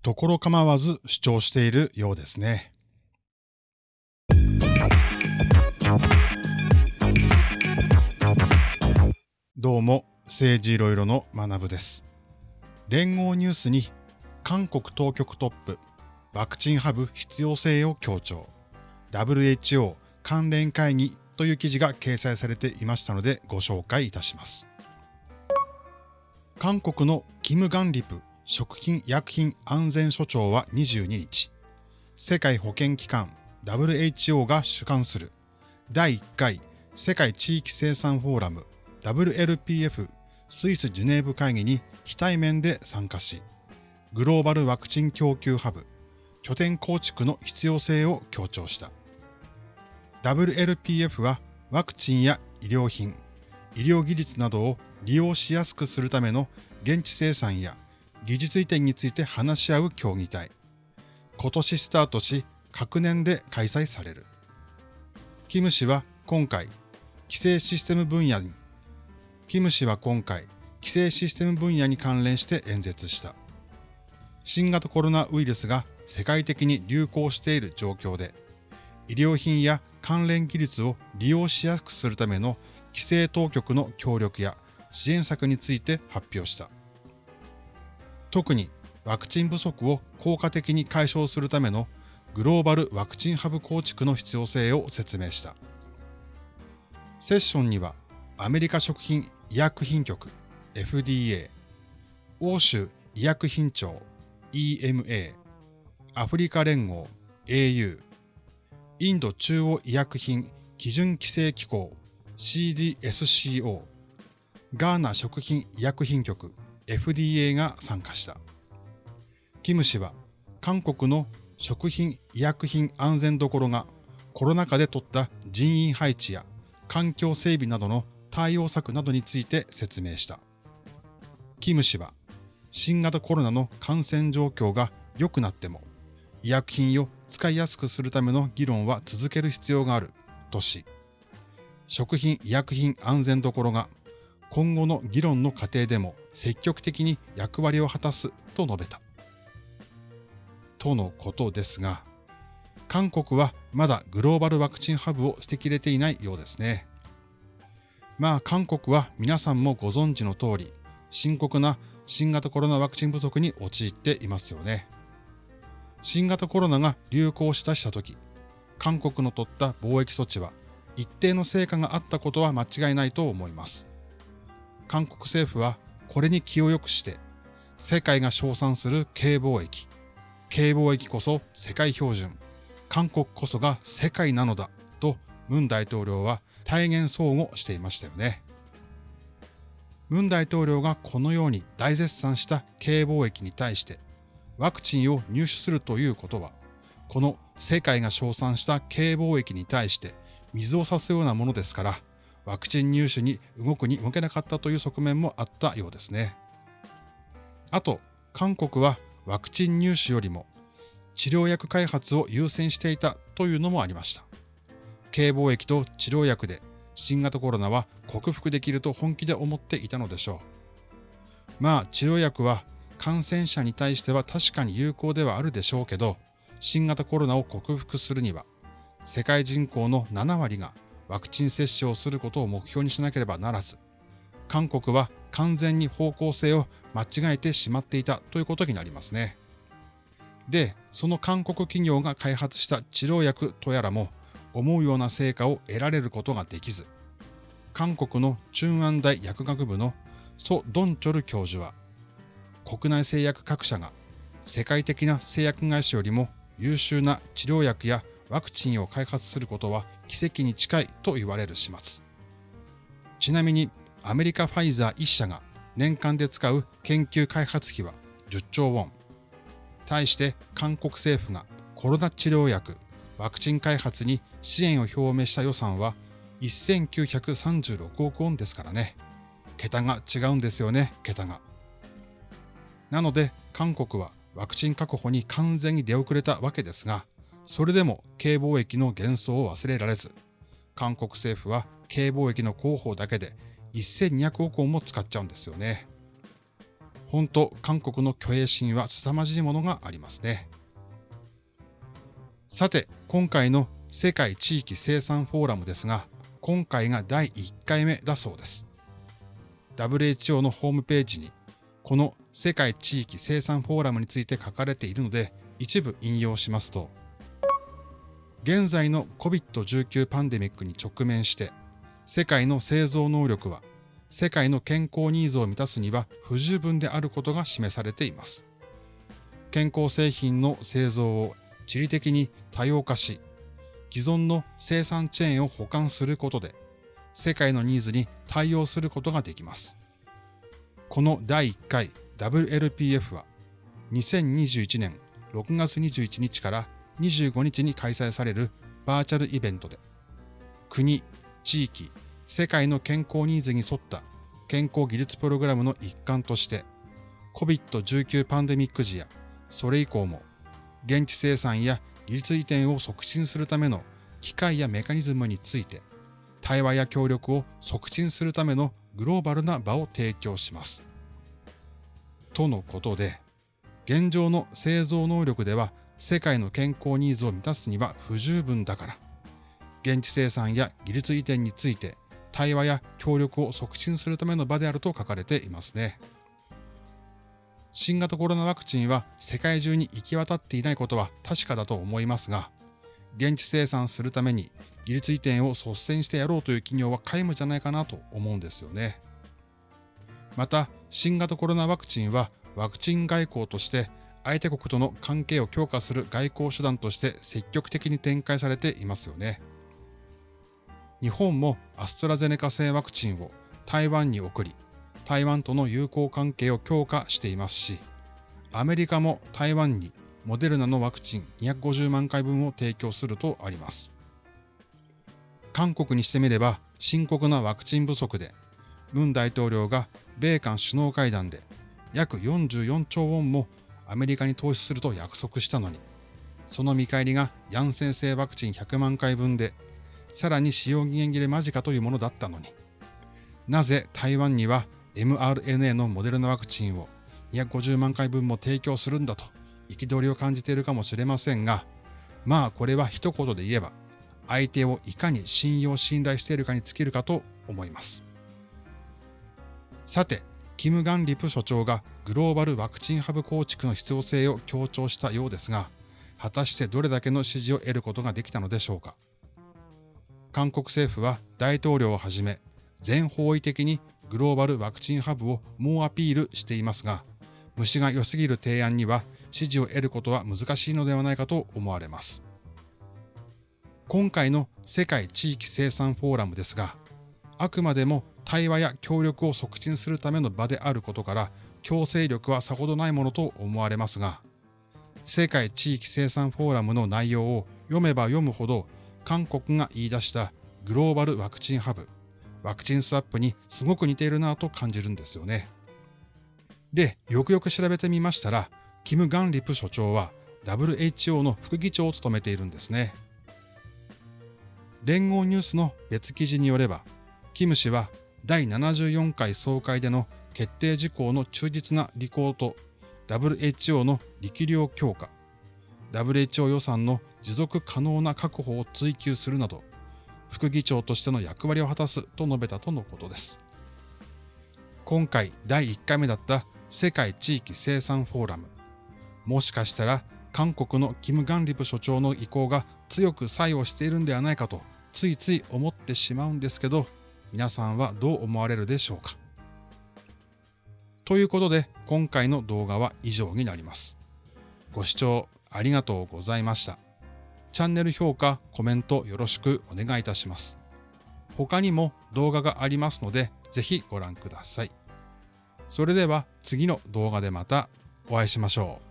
ところ構わず主張しているようですね。どうも、政治いろいろの学部です。連合ニュースに韓国当局トップ、ワクチンハブ必要性を強調、WHO 関連会議という記事が掲載されていましたのでご紹介いたします。韓国のキム・ガンリプ食品医薬品安全所長は22日、世界保健機関 WHO が主管する第1回世界地域生産フォーラム WLPF スイスジュネーブ会議に非対面で参加し、グローバルワクチン供給ハブ、拠点構築の必要性を強調した。WLPF はワクチンや医療品、医療技術などを利用しやすくするための現地生産や技術移転について話し合う協議体。今年スタートし、各年で開催される。キム氏は今回、規制システム分野にキム氏は今回、規制システム分野に関連して演説した。新型コロナウイルスが世界的に流行している状況で、医療品や関連技術を利用しやすくするための規制当局の協力や支援策について発表した。特にワクチン不足を効果的に解消するためのグローバルワクチンハブ構築の必要性を説明した。セッションにはアメリカ食品医薬品局 FDA、欧州医薬品庁 EMA、アフリカ連合 AU、インド中央医薬品基準規制機構 CDSCO、ガーナ食品医薬品局 FDA が参加した。キム氏は韓国の食品医薬品安全どころがコロナ禍で取った人員配置や環境整備などの対応策などについて説明した。キム氏は、新型コロナの感染状況が良くなっても、医薬品を使いやすくするための議論は続ける必要があるとし、食品医薬品安全どころが今後の議論の過程でも積極的に役割を果たすと述べた。とのことですが、韓国はまだグローバルワクチンハブを捨てきれていないようですね。まあ韓国は皆さんもご存知の通り、深刻な新型コロナワクチン不足に陥っていますよね。新型コロナが流行したした時、韓国の取った貿易措置は一定の成果があったことは間違いないと思います。韓国政府はこれに気を良くして、世界が称賛する軽貿易、軽貿易こそ世界標準、韓国こそが世界なのだと文大統領は体現相互していましたよね。文大統領がこのように大絶賛した軽貿易に対してワクチンを入手するということは、この世界が称賛した軽貿易に対して水を差すようなものですから、ワクチン入手に動くに動けなかったという側面もあったようですね。あと、韓国はワクチン入手よりも治療薬開発を優先していたというのもありました。軽貿易と治療薬で新型コロナは克服できると本気で思っていたのでしょう。まあ治療薬は感染者に対しては確かに有効ではあるでしょうけど、新型コロナを克服するには、世界人口の7割がワクチン接種をすることを目標にしなければならず、韓国は完全に方向性を間違えてしまっていたということになりますね。で、その韓国企業が開発した治療薬とやらも思うような成果を得られることができず、韓国の中安大薬学部のソ・ドンチョル教授は、国内製薬各社が世界的な製薬会社よりも優秀な治療薬やワクチンを開発することは奇跡に近いと言われる始末。ちなみにアメリカファイザー1社が年間で使う研究開発費は10兆ウォン。対して韓国政府がコロナ治療薬、ワクチン開発に支援を表明した予算は1936億ウォンですからね。桁が違うんですよね、桁が。なので、韓国はワクチン確保に完全に出遅れたわけですが、それでも軽貿易の幻想を忘れられず、韓国政府は軽貿易の広報だけで1200億ウォンも使っちゃうんですよね。本当韓国の虚栄心は凄まじいものがありますね。さて、今回の世界地域生産フォーラムですが、今回が第1回目だそうです。WHO のホームページに、この世界地域生産フォーラムについて書かれているので、一部引用しますと、現在の COVID-19 パンデミックに直面して、世界の製造能力は世界の健康ニーズを満たすには不十分であることが示されています。健康製品の製造を地理的に多様化し、既存の生産チェーンを補完することで、世界のニーズに対応することができます。この第1回 WLPF は、2021年6月21日から25日に開催されるバーチャルイベントで、国、地域、世界の健康ニーズに沿った健康技術プログラムの一環として、COVID-19 パンデミック時やそれ以降も、現地生産や技術移転を促進するための機械やメカニズムについて、対話や協力を促進するためのグローバルな場を提供します。とのことで、現状の製造能力では世界の健康ニーズを満たすには不十分だから、現地生産や技術移転について対話や協力を促進するための場であると書かれていますね。新型コロナワクチンは世界中に行き渡っていないことは確かだと思いますが、現地生産するために技術移転を率先してやろうという企業は皆無じゃないかなと思うんですよね。また、新型コロナワクチンはワクチン外交として相手国との関係を強化する外交手段として積極的に展開されていますよね。日本もアストラゼネカ製ワクチンを台湾に送り、台湾との友好関係を強化していますし、アメリカも台湾にモデルナのワクチン250万回分を提供するとあります。韓国にしてみれば深刻なワクチン不足で、文大統領が米韓首脳会談で約44兆ウォンもアメリカに投資すると約束したのに、その見返りがヤンセン製ワクチン100万回分でさらに使用期限切れ間近というものだったのに、なぜ台湾には mRNA のモデルナワクチンを250万回分も提供するんだと憤りを感じているかもしれませんが、まあこれは一言で言えば、相手をいかに信用信頼しているかに尽きるかと思います。さて、キム・ガンリプ所長がグローバルワクチンハブ構築の必要性を強調したようですが、果たしてどれだけの支持を得ることができたのでしょうか。韓国政府は大統領をはじめ全方位的にグローバルワクチンハブを猛アピールしていますが、虫が良すぎる提案には支持を得ることは難しいのではないかと思われます。今回の世界地域生産フォーラムですが、あくまでも対話や協力を促進するための場であることから、強制力はさほどないものと思われますが、世界地域生産フォーラムの内容を読めば読むほど韓国が言い出したグローバルワクチンハブ、ワクチンスワップにすごく似ているなと感じるんですよね。で、よくよく調べてみましたら、キム・ガンリプ所長は WHO の副議長を務めているんですね。連合ニュースの別記事によれば、キム氏は第74回総会での決定事項の忠実な履行と WHO の力量強化、WHO 予算の持続可能な確保を追求するなど、副議長としての役割を果たすと述べたとのことです。今回第1回目だった世界地域生産フォーラム。もしかしたら韓国のキム・ガンリプ所長の意向が強く作用しているんではないかとついつい思ってしまうんですけど、皆さんはどう思われるでしょうか？ということで今回の動画は以上になります。ご視聴ありがとうございました。チャンネル評価、コメントよろしくお願いいたします。他にも動画がありますので、ぜひご覧ください。それでは次の動画でまたお会いしましょう。